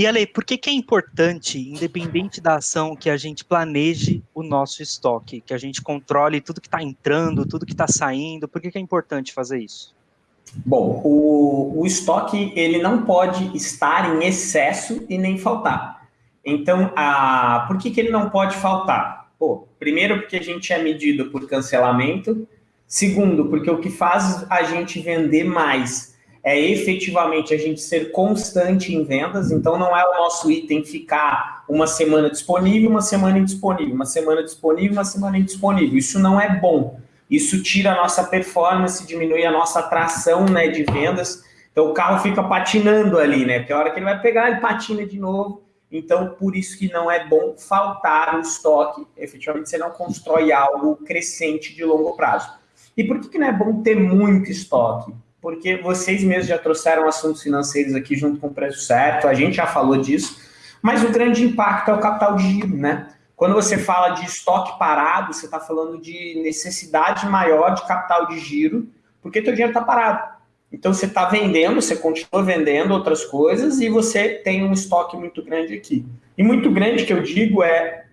E Ale, por que, que é importante, independente da ação, que a gente planeje o nosso estoque, que a gente controle tudo que está entrando, tudo que está saindo? Por que, que é importante fazer isso? Bom, o, o estoque ele não pode estar em excesso e nem faltar. Então, a, por que, que ele não pode faltar? Pô, primeiro, porque a gente é medido por cancelamento. Segundo, porque o que faz a gente vender mais é efetivamente a gente ser constante em vendas. Então, não é o nosso item ficar uma semana disponível, uma semana indisponível, uma semana disponível, uma semana indisponível. Isso não é bom. Isso tira a nossa performance, diminui a nossa atração né, de vendas. Então o carro fica patinando ali, né? Porque a hora que ele vai pegar, ele patina de novo. Então, por isso que não é bom faltar o estoque. Efetivamente, você não constrói algo crescente de longo prazo. E por que, que não é bom ter muito estoque? Porque vocês mesmos já trouxeram assuntos financeiros aqui junto com o preço certo, a gente já falou disso, mas o grande impacto é o capital de giro, né? Quando você fala de estoque parado, você está falando de necessidade maior de capital de giro, porque teu dinheiro está parado. Então você está vendendo, você continua vendendo outras coisas e você tem um estoque muito grande aqui. E muito grande que eu digo é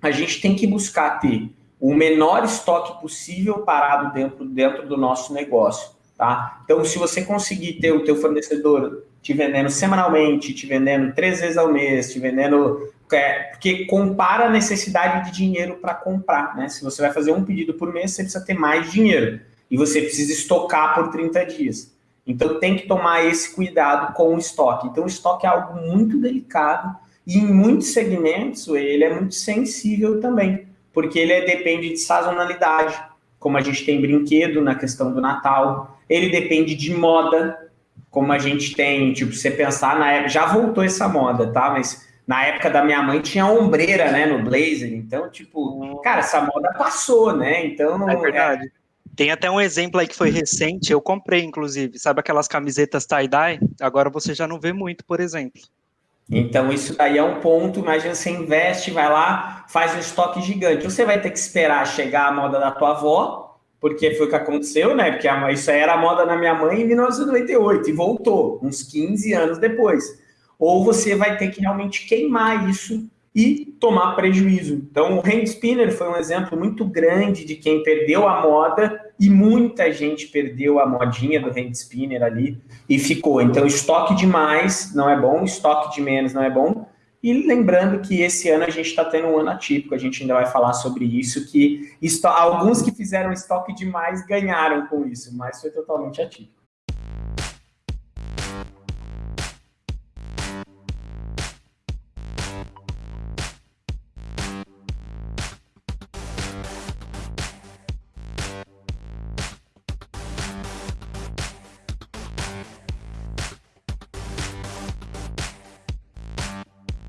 a gente tem que buscar ter o menor estoque possível parado dentro, dentro do nosso negócio. Tá? Então, se você conseguir ter o teu fornecedor te vendendo semanalmente, te vendendo três vezes ao mês, te vendendo é, porque compara a necessidade de dinheiro para comprar, né? Se você vai fazer um pedido por mês, você precisa ter mais dinheiro e você precisa estocar por 30 dias. Então tem que tomar esse cuidado com o estoque. Então o estoque é algo muito delicado e em muitos segmentos ele é muito sensível também, porque ele é, depende de sazonalidade, como a gente tem brinquedo na questão do Natal, ele depende de moda, como a gente tem, tipo, você pensar na época, já voltou essa moda, tá? Mas na época da minha mãe tinha ombreira, né, no blazer. Então, tipo, cara, essa moda passou, né? Então não é verdade. É... Tem até um exemplo aí que foi recente, eu comprei, inclusive, sabe aquelas camisetas tie-dye? Agora você já não vê muito, por exemplo. Então, isso daí é um ponto. Imagina você investe, vai lá, faz um estoque gigante. Você vai ter que esperar chegar a moda da tua avó, porque foi o que aconteceu, né? Porque isso aí era a moda na minha mãe em 1998 e voltou, uns 15 anos depois ou você vai ter que realmente queimar isso e tomar prejuízo. Então, o hand spinner foi um exemplo muito grande de quem perdeu a moda e muita gente perdeu a modinha do hand spinner ali e ficou. Então, estoque demais não é bom, estoque de menos não é bom. E lembrando que esse ano a gente está tendo um ano atípico, a gente ainda vai falar sobre isso, que alguns que fizeram estoque demais ganharam com isso, mas foi totalmente atípico.